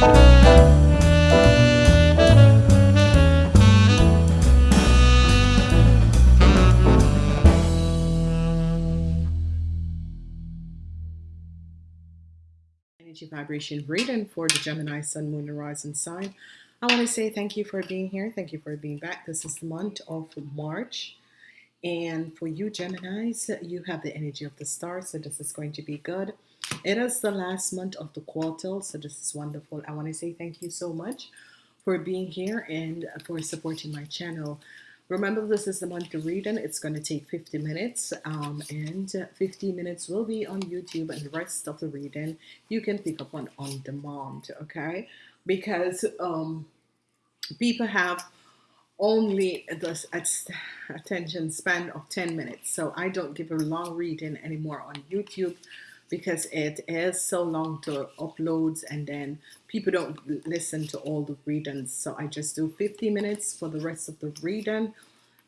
energy vibration reading for the Gemini Sun, Moon, and Rising sign. I want to say thank you for being here. Thank you for being back. This is the month of March. And for you Geminis, you have the energy of the star, so this is going to be good. It is the last month of the quarter, so this is wonderful. I want to say thank you so much for being here and for supporting my channel. Remember, this is the monthly reading. It's going to take 50 minutes, um, and 50 minutes will be on YouTube, and the rest of the reading you can pick up on on demand. Okay, because um, people have only the attention span of 10 minutes, so I don't give a long reading anymore on YouTube because it is so long to uploads and then people don't listen to all the readings. So I just do 50 minutes for the rest of the reading.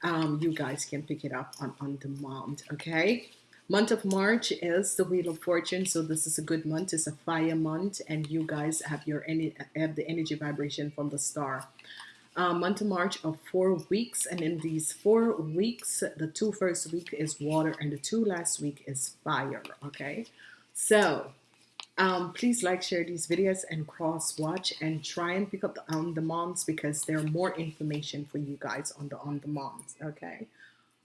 Um, you guys can pick it up on on demand okay? Month of March is the wheel of fortune so this is a good month. It's a fire month and you guys have your any have the energy vibration from the star. Um, month of March of four weeks and in these four weeks the two first week is water and the two last week is fire okay so um, please like, share these videos and cross watch and try and pick up the on demands because there are more information for you guys on the on demands. Okay.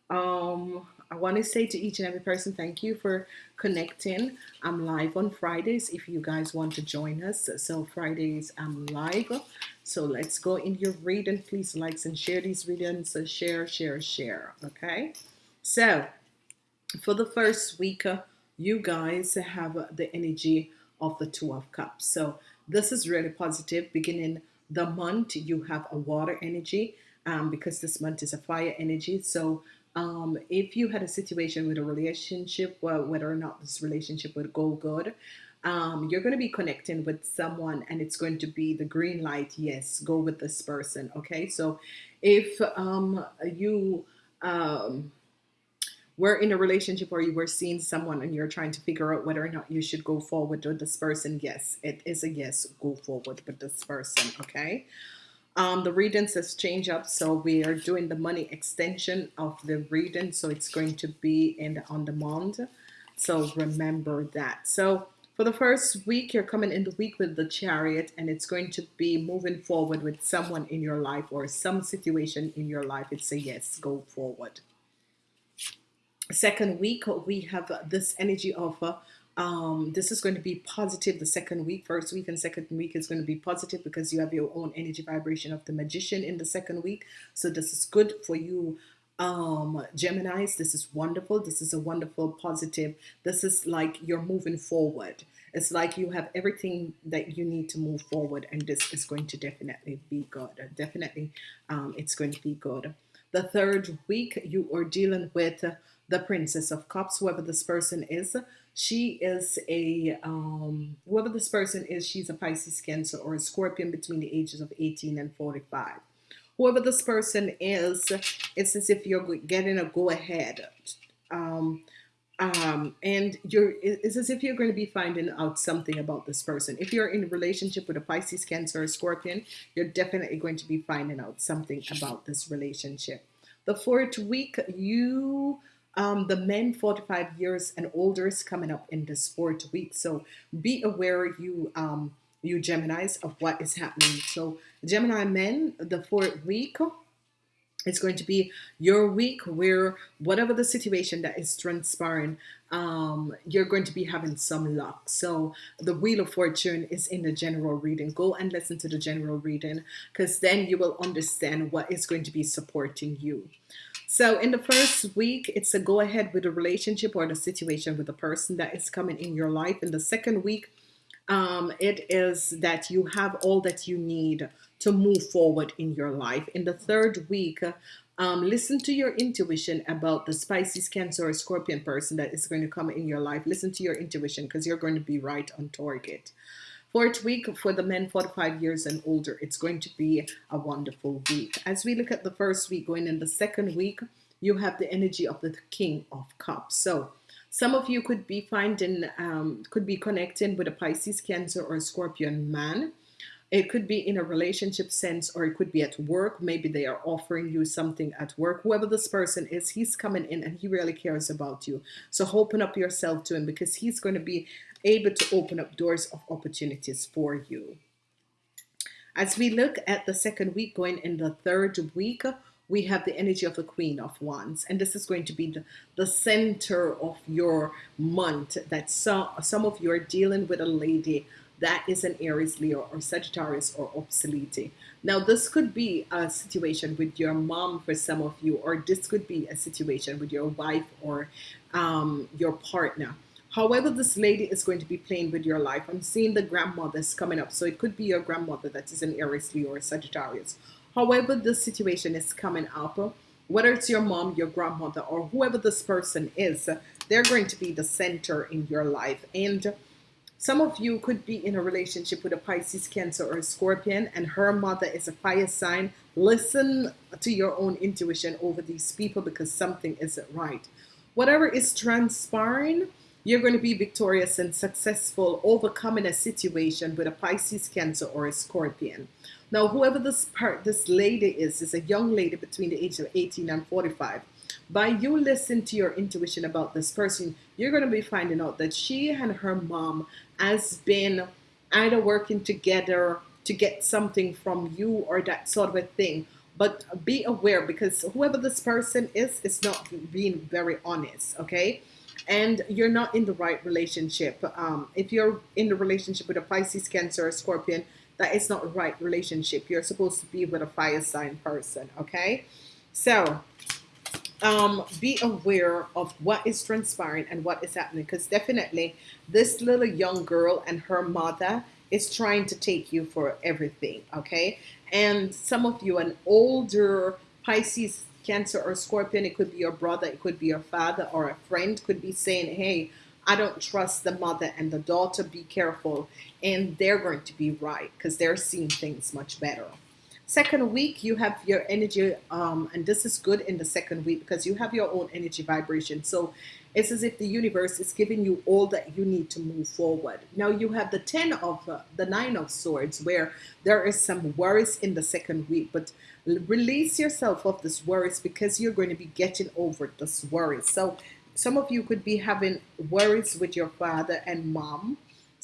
Um, I want to say to each and every person, thank you for connecting. I'm live on Fridays if you guys want to join us. So Fridays I'm live. So let's go in your reading. Please likes and share these readings. So share, share, share. Okay. So for the first week, uh, you guys have the energy of the two of cups. So this is really positive. Beginning the month you have a water energy um, because this month is a fire energy. So um, if you had a situation with a relationship well, whether or not this relationship would go good um, you're going to be connecting with someone and it's going to be the green light. Yes go with this person okay? So if um, you um, we're in a relationship or you were seeing someone and you're trying to figure out whether or not you should go forward with this person yes it is a yes go forward with this person okay? Um, the reading says change up so we are doing the money extension of the reading so it's going to be in the on demand so remember that. So for the first week you're coming in the week with the chariot and it's going to be moving forward with someone in your life or some situation in your life it's a yes go forward second week we have this energy of uh, um, this is going to be positive the second week first week and second week is going to be positive because you have your own energy vibration of the magician in the second week. So this is good for you um Geminis. This is wonderful. This is a wonderful positive. This is like you're moving forward. It's like you have everything that you need to move forward and this is going to definitely be good. Definitely um, it's going to be good. The third week you are dealing with the Princess of Cups, whoever this person is. She is a, um, whoever this person is, she's a Pisces, Cancer, or a Scorpion between the ages of 18 and 45. Whoever this person is, it's as if you're getting a go ahead. Um, um, and you're it's as if you're going to be finding out something about this person. If you're in a relationship with a Pisces, Cancer, or Scorpion, you're definitely going to be finding out something about this relationship. The fourth week, you um, the men 45 years and older is coming up in this fourth week. So be aware, you um, you Geminis, of what is happening. So Gemini men, the fourth week, it's going to be your week where whatever the situation that is transpiring, um, you're going to be having some luck. So the Wheel of Fortune is in the general reading. Go and listen to the general reading because then you will understand what is going to be supporting you. So in the first week, it's a go ahead with a relationship or the situation with the person that is coming in your life. In the second week, um, it is that you have all that you need to move forward in your life. In the third week, um, listen to your intuition about the Pisces, Cancer, or Scorpion person that is going to come in your life. Listen to your intuition because you're going to be right on target. Fourth week for the men 45 years and older, it's going to be a wonderful week. As we look at the first week, going in the second week, you have the energy of the King of Cups. So some of you could be finding, um, could be connecting with a Pisces, Cancer, or a Scorpion man. It could be in a relationship sense, or it could be at work. Maybe they are offering you something at work. Whoever this person is, he's coming in and he really cares about you. So open up yourself to him because he's going to be able to open up doors of opportunities for you. As we look at the second week, going in the third week, we have the energy of the Queen of Wands, and this is going to be the, the center of your month. That some some of you are dealing with a lady that is an Aries, Leo, or Sagittarius, or obsolete. Now, this could be a situation with your mom for some of you, or this could be a situation with your wife or um, your partner. However, this lady is going to be playing with your life. I'm seeing the grandmothers coming up. So it could be your grandmother that is an Aries, Leo, or Sagittarius. However, this situation is coming up, whether it's your mom, your grandmother, or whoever this person is, they're going to be the center in your life. And some of you could be in a relationship with a Pisces, Cancer, or a Scorpion, and her mother is a fire sign. Listen to your own intuition over these people because something isn't right. Whatever is transpiring, you're going to be victorious and successful overcoming a situation with a Pisces, Cancer, or a Scorpion. Now, whoever this part, this lady is, is a young lady between the age of 18 and 45. By you listen to your intuition about this person, you're going to be finding out that she and her mom has been either working together to get something from you or that sort of a thing. But be aware because whoever this person is, is not being very honest, okay? and you're not in the right relationship. Um, if you're in the relationship with a Pisces, Cancer, or Scorpion, that is not right relationship. You're supposed to be with a fire sign person, okay? So, um, be aware of what is transpiring and what is happening because definitely this little young girl and her mother is trying to take you for everything, okay? And some of you, an older Pisces, Cancer or Scorpion, it could be your brother, it could be your father or a friend, could be saying, hey, I don't trust the mother and the daughter, be careful. And they're going to be right because they're seeing things much better. Second week, you have your energy, um, and this is good in the second week because you have your own energy vibration. So it's as if the universe is giving you all that you need to move forward. Now you have the 10 of uh, the 9 of swords where there is some worries in the second week, but release yourself of this worries because you're going to be getting over this worries. So some of you could be having worries with your father and mom,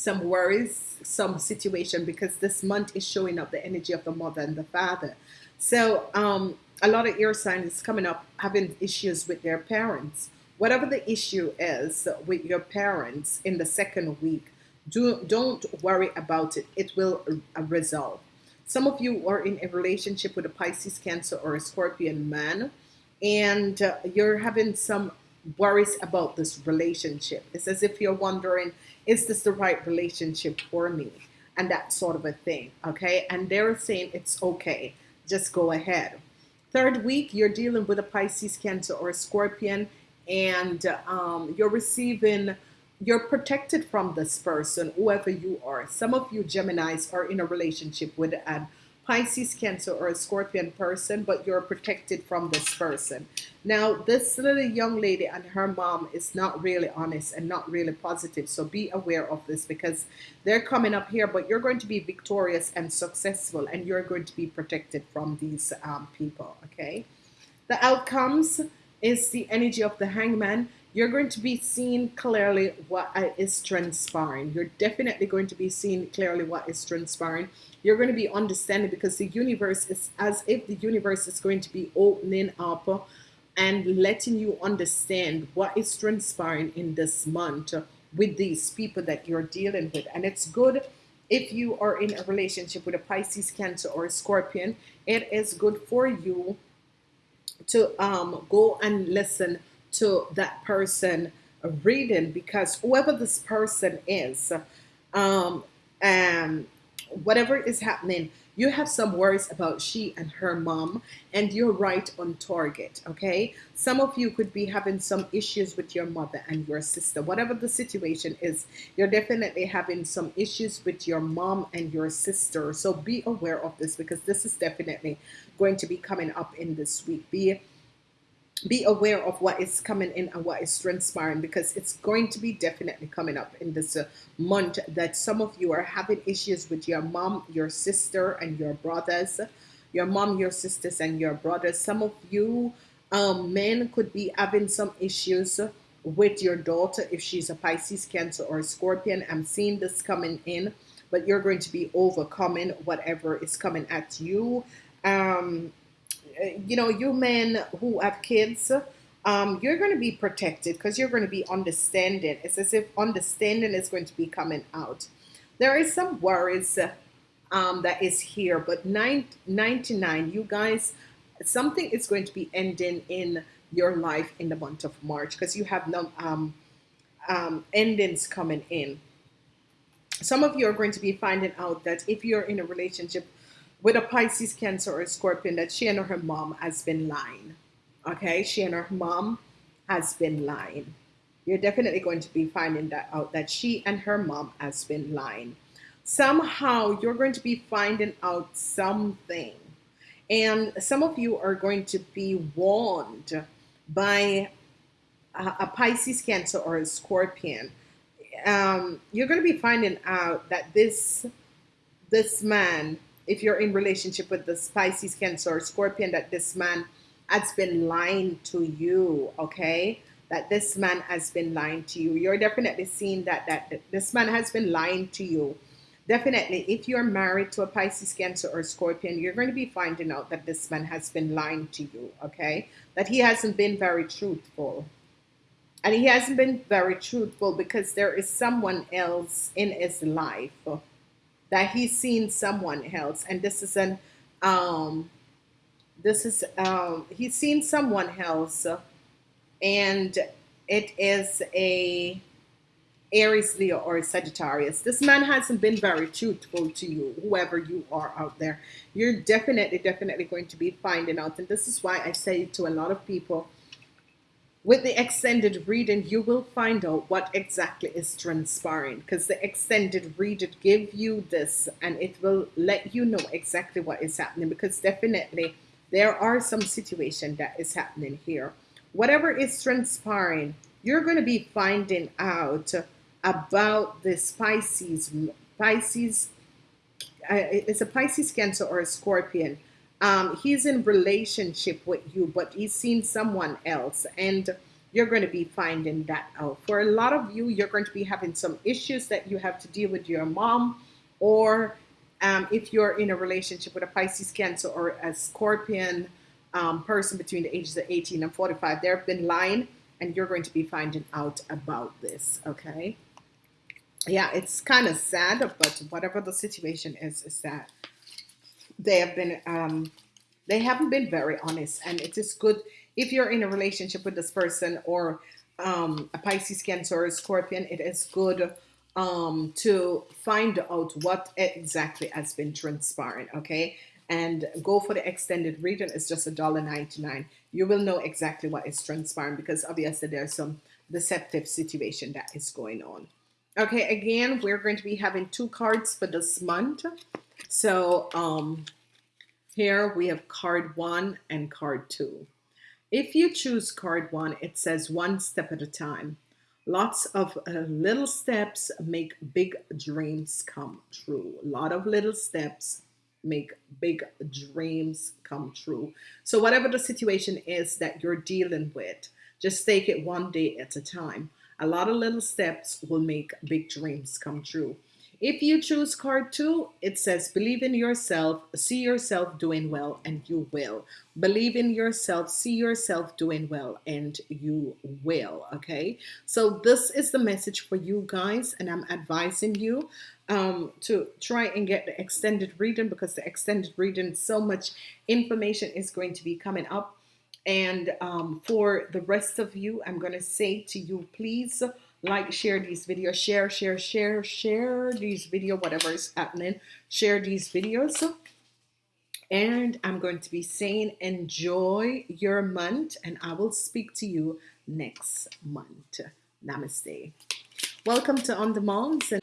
some worries, some situation because this month is showing up the energy of the mother and the father. So um, a lot of air signs is coming up having issues with their parents whatever the issue is with your parents in the second week, do, don't worry about it. It will uh, resolve. Some of you are in a relationship with a Pisces, Cancer, or a Scorpion man, and uh, you're having some worries about this relationship. It's as if you're wondering, is this the right relationship for me? And that sort of a thing, okay? And they're saying it's okay, just go ahead. Third week, you're dealing with a Pisces, Cancer, or a Scorpion, and um, you're receiving you're protected from this person whoever you are some of you Geminis are in a relationship with a Pisces Cancer or a Scorpion person but you're protected from this person now this little young lady and her mom is not really honest and not really positive so be aware of this because they're coming up here but you're going to be victorious and successful and you're going to be protected from these um, people okay the outcomes is the energy of the hangman, you're going to be seeing clearly what is transpiring. You're definitely going to be seeing clearly what is transpiring. You're going to be understanding because the universe is as if the universe is going to be opening up and letting you understand what is transpiring in this month with these people that you're dealing with. And it's good if you are in a relationship with a Pisces, Cancer, or a Scorpion. It is good for you to um, go and listen to that person reading because whoever this person is, um, and whatever is happening, you have some worries about she and her mom, and you're right on target. Okay, some of you could be having some issues with your mother and your sister, whatever the situation is. You're definitely having some issues with your mom and your sister, so be aware of this because this is definitely going to be coming up in this week. Be be aware of what is coming in and what is transpiring because it's going to be definitely coming up in this uh, month that some of you are having issues with your mom, your sister, and your brothers. Your mom, your sisters, and your brothers. Some of you um, men could be having some issues with your daughter if she's a Pisces, Cancer, or a Scorpion. I'm seeing this coming in, but you're going to be overcoming whatever is coming at you. Um, you know, you men who have kids, um, you're going to be protected because you're going to be understanding. It's as if understanding is going to be coming out. There is some worries um, that is here, but nine, 99, you guys, something is going to be ending in your life in the month of March because you have no um, um, endings coming in. Some of you are going to be finding out that if you're in a relationship with a Pisces, Cancer, or a Scorpion that she and her mom has been lying. Okay, she and her mom has been lying. You're definitely going to be finding that out that she and her mom has been lying. Somehow you're going to be finding out something. And some of you are going to be warned by a, a Pisces, Cancer, or a Scorpion. Um, you're going to be finding out that this this man if you're in relationship with the Pisces, Cancer, or Scorpion, that this man has been lying to you, okay? That this man has been lying to you. You're definitely seeing that that this man has been lying to you. Definitely, if you're married to a Pisces, Cancer, or Scorpion, you're going to be finding out that this man has been lying to you, okay? That he hasn't been very truthful. And he hasn't been very truthful because there is someone else in his life that he's seen someone else and this is an um this is um he's seen someone else and it is a Aries, Leo, or Sagittarius. This man hasn't been very truthful to you, whoever you are out there. You're definitely, definitely going to be finding out. And this is why I say to a lot of people, with the extended reading, you will find out what exactly is transpiring because the extended reading give you this and it will let you know exactly what is happening because definitely there are some situation that is happening here. Whatever is transpiring, you're going to be finding out about the Pisces. Pisces, uh, it's a Pisces, Cancer, or a Scorpion um, he's in relationship with you, but he's seen someone else, and you're going to be finding that out. For a lot of you, you're going to be having some issues that you have to deal with your mom, or um, if you're in a relationship with a Pisces, Cancer, or a Scorpion um, person between the ages of 18 and 45, they've been lying, and you're going to be finding out about this. Okay. Yeah, it's kind of sad, but whatever the situation is, is sad they have been um, they haven't been very honest. And it is good if you're in a relationship with this person or um, a Pisces Cancer or a Scorpion it is good um, to find out what exactly has been transpiring okay? And go for the extended reading. It's just a dollar 99 you will know exactly what is transpiring because obviously there's some deceptive situation that is going on. Okay again we're going to be having two cards for this month so um, here we have card one and card two. If you choose card one, it says one step at a time. Lots of uh, little steps make big dreams come true. A lot of little steps make big dreams come true. So whatever the situation is that you're dealing with, just take it one day at a time. A lot of little steps will make big dreams come true. If you choose card two, it says believe in yourself, see yourself doing well, and you will. Believe in yourself, see yourself doing well, and you will. Okay, so this is the message for you guys, and I'm advising you um, to try and get the extended reading because the extended reading, so much information is going to be coming up. And um, for the rest of you, I'm going to say to you, please like share these videos share share share share these video whatever is happening share these videos. And I'm going to be saying enjoy your month and I will speak to you next month. Namaste. Welcome to on demands and